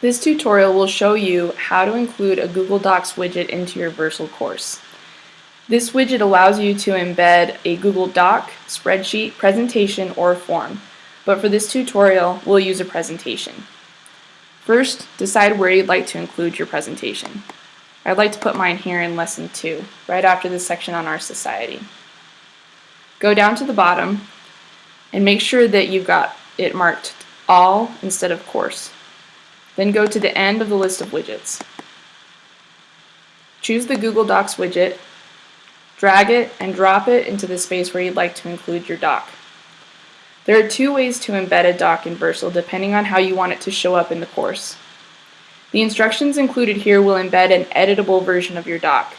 This tutorial will show you how to include a Google Docs widget into your Versal course. This widget allows you to embed a Google Doc, spreadsheet, presentation, or form, but for this tutorial we'll use a presentation. First, decide where you'd like to include your presentation. I'd like to put mine here in Lesson 2, right after this section on our society. Go down to the bottom and make sure that you've got it marked All instead of Course. Then go to the end of the list of widgets. Choose the Google Docs widget, drag it and drop it into the space where you'd like to include your doc. There are two ways to embed a doc in Versal depending on how you want it to show up in the course. The instructions included here will embed an editable version of your doc.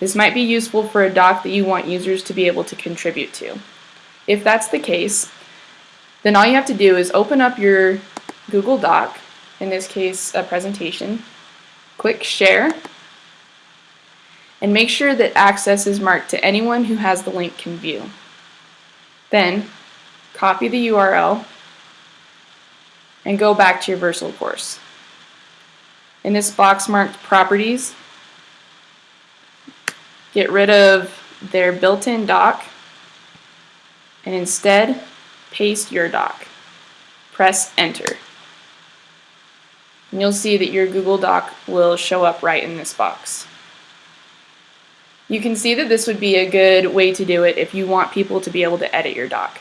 This might be useful for a doc that you want users to be able to contribute to. If that's the case, then all you have to do is open up your Google Doc in this case a presentation, click Share, and make sure that access is marked to anyone who has the link can view. Then, copy the URL and go back to your Versal course. In this box marked Properties, get rid of their built-in doc and instead paste your doc. Press Enter and you'll see that your Google Doc will show up right in this box. You can see that this would be a good way to do it if you want people to be able to edit your doc.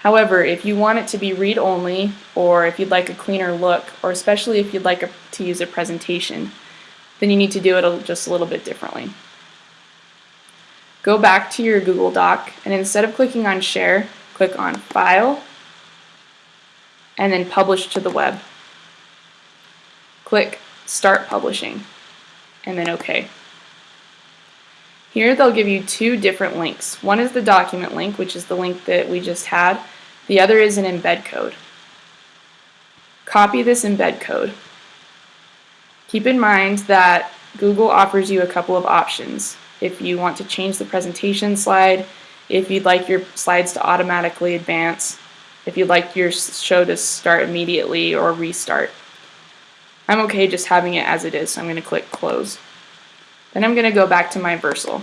However, if you want it to be read-only, or if you'd like a cleaner look, or especially if you'd like a, to use a presentation, then you need to do it just a little bit differently. Go back to your Google Doc, and instead of clicking on Share, click on File, and then Publish to the Web click Start Publishing, and then OK. Here they'll give you two different links. One is the document link, which is the link that we just had. The other is an embed code. Copy this embed code. Keep in mind that Google offers you a couple of options. If you want to change the presentation slide, if you'd like your slides to automatically advance, if you'd like your show to start immediately or restart. I'm okay just having it as it is, so I'm going to click close. Then I'm going to go back to my Versal.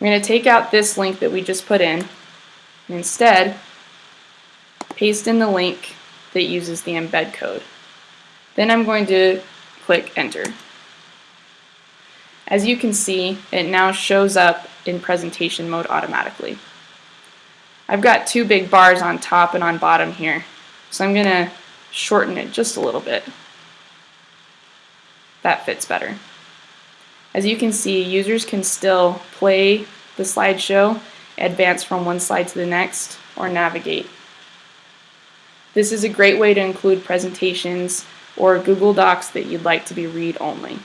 I'm going to take out this link that we just put in, and instead paste in the link that uses the embed code. Then I'm going to click enter. As you can see, it now shows up in presentation mode automatically. I've got two big bars on top and on bottom here, so I'm going to shorten it just a little bit. That fits better. As you can see, users can still play the slideshow, advance from one slide to the next, or navigate. This is a great way to include presentations or Google Docs that you'd like to be read-only.